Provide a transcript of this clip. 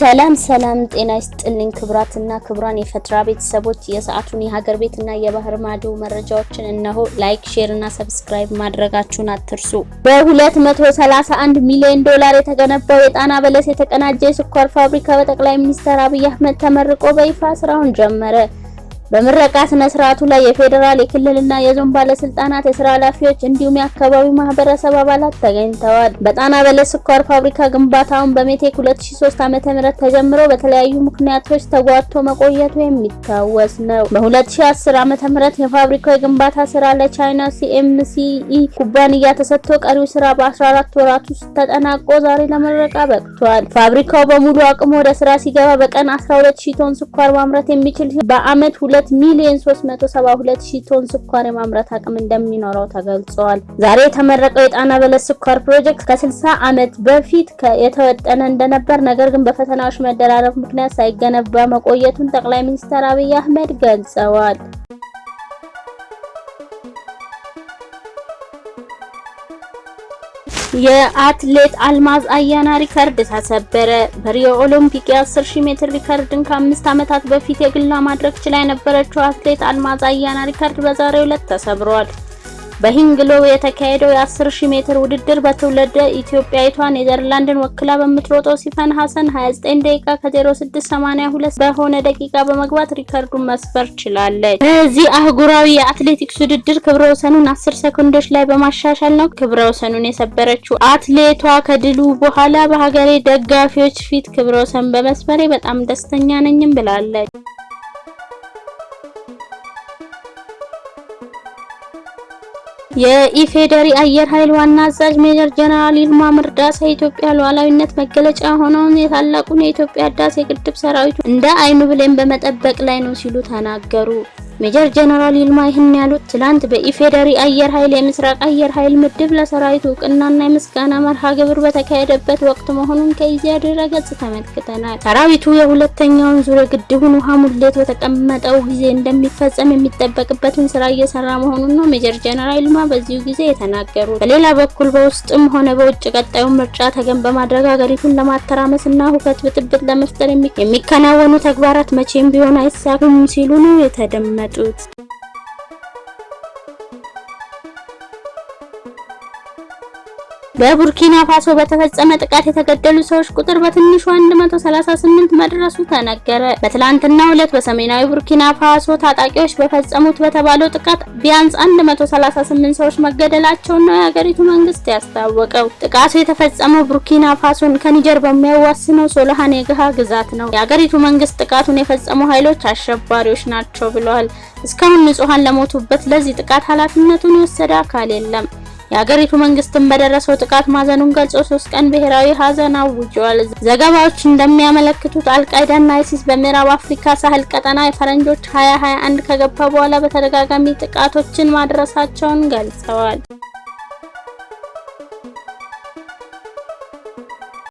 ሰላም ሰላም፣ ጤና ይስጥልኝ ክብራትና ክብራን የፈትራ ቤተሰቦች የሰዓቱን የሀገር ቤትና የባህር ማዶ መረጃዎችን እነሆ። like፣ share እና subscribe ማድረጋችሁን አትርሱ። በ231 ሚሊዮን ዶላር የተገነባው የጣና በለስ የተቀናጀ የስኳር ፋብሪካ በጠቅላይ ሚኒስትር አብይ አህመድ ተመርቆ በይፋ ስራውን ጀመረ። በምረቃ ስነ ስርዓቱ ላይ የፌዴራል የክልልና የዞን ባለስልጣናት፣ የስራ ኃላፊዎች እንዲሁም የአካባቢው ማህበረሰብ አባላት ተገኝተዋል። በጣና በለስ ስኳር ፋብሪካ ግንባታውን በሜቴክ 2003 ዓ.ም ተጀምሮ በተለያዩ ምክንያቶች ተጓቶ መቆየቱ የሚታወስ ነው። በ2010 ዓ.ም የፋብሪካው የግንባታ ስራ ለቻይና ሲኤምሲኢ ኩባንያ ተሰጥቶ ቀሪው ስራ በ14 ወራት ውስጥ ተጠናቆ ዛሬ ለምረቃ በቅቷል። ፋብሪካው በሙሉ አቅሙ ወደ ስራ ሲገባ በቀን 120 ቶን ስኳር ማምረት የሚችል በአመት 2 ሚሊዮን 372 ሺህ ቶን ስኳር የማምረት አቅም እንደሚኖረው ተገልጿል። ዛሬ የተመረቀው የጣና በለስ ስኳር ፕሮጀክት ከ60 ዓመት በፊት የተወጠነ እንደነበር፣ ነገር ግን በፈተናዎች መደራረብ ምክንያት ሳይገነባ መቆየቱን ጠቅላይ ሚኒስትር አብይ አህመድ ገልጸዋል። የአትሌት አልማዝ አያና ሪከርድ ተሰበረ። በሪዮ ኦሎምፒክ የ10 ሺህ ሜትር ሪከርድን ከአምስት ዓመታት በፊት የግሏ ማድረግ ችላ የነበረችው አትሌት አልማዝ አያና ሪከርድ በዛሬው ዕለት ተሰብሯል። በሄንግሎ የተካሄደው የ10 ሺህ ሜትር ውድድር በትውልደ ኢትዮጵያዊቷ ኔዘርላንድን ወክላ በምትሮጠው ሲፈን ሀሰን 29 ደቂቃ ከ0682 በሆነ ደቂቃ በመግባት ሪከርዱን መስበር ችላለች። በዚህ አህጉራዊ የአትሌቲክስ ውድድር ክብረ ወሰኑን 10 ሰኮንዶች ላይ በማሻሻል ነው ክብረ ወሰኑን የሰበረችው። አትሌቷ ከድሉ በኋላ በሀገሬ ደጋፊዎች ፊት ክብረ ወሰን በመስበሬ በጣም ደስተኛ ነኝም ብላለች። የኢፌዴሪ አየር ኃይል ዋና አዛዥ ሜጀር ጀነራል ይልማ መርዳሳ የኢትዮጵያ ሉዓላዊነት መገለጫ የሆነውን የታላቁን የኢትዮጵያ ህዳሴ ግድብ ሰራዊቱ እንደ አይኑ ብሌን በመጠበቅ ላይ ነው ሲሉ ተናገሩ። ሜጀር ጀነራል ይልማ ይህን ያሉት ትላንት በኢፌዴሪ አየር ኃይል የምስራቅ አየር ኃይል ምድብ ለሰራዊቱ እውቅናና የምስጋና መርሃ ግብር በተካሄደበት ወቅት መሆኑን ከኢዜአ ድረ-ገጽ ተመልክተናል። ሰራዊቱ የሁለተኛውን ዙር ግድቡን ውሃ ሙሌት በተቀመጠው ጊዜ እንደሚፈጸም የሚጠበቅበትን ስራ እየሰራ መሆኑን ነው ሜጀር ጀነራል ይልማ በዚሁ ጊዜ የተናገሩት። በሌላ በኩል በውስጥም ሆነ በውጭ ቀጣዩን ምርጫ ተገን በማድረግ ሀገሪቱን ለማተራመስና ሁከት ብጥብጥ ለመፍጠር የሚከናወኑ ተግባራት መቼም ቢሆን አይሳኩም ሲሉ ነው tooth. በቡርኪና ፋሶ በተፈጸመ ጥቃት የተገደሉ ሰዎች ቁጥር በትንሹ 138 መድረሱ ተነገረ። በትላንትናው ዕለት በሰሜናዊ ቡርኪና ፋሶ ታጣቂዎች በፈጸሙት በተባለው ጥቃት ቢያንስ 138 ሰዎች መገደላቸውን ነው የሀገሪቱ መንግስት ያስታወቀው። ጥቃቱ የተፈጸመው ቡርኪና ፋሶን ከኒጀር በሚያዋስነው ሶልሃን የግሃ ግዛት ነው። የሀገሪቱ መንግስት ጥቃቱን የፈጸሙ ኃይሎች አሸባሪዎች ናቸው ብለዋል። እስካሁን ንጹሃን ለሞቱበት ለዚህ ጥቃት ኃላፊነቱን የወሰደ አካል የለም። የሀገሪቱ መንግስትን በደረሰው ጥቃት ማዘኑን ገልጾ ሶስት ቀን ብሔራዊ ሀዘን አውጇል። ዘገባዎች እንደሚያመለክቱት አልቃይዳና አይሲስ በምዕራብ አፍሪካ ሳህል ቀጠና የፈረንጆች 2021 ከገባ በኋላ በተደጋጋሚ ጥቃቶችን ማድረሳቸውን ገልጸዋል።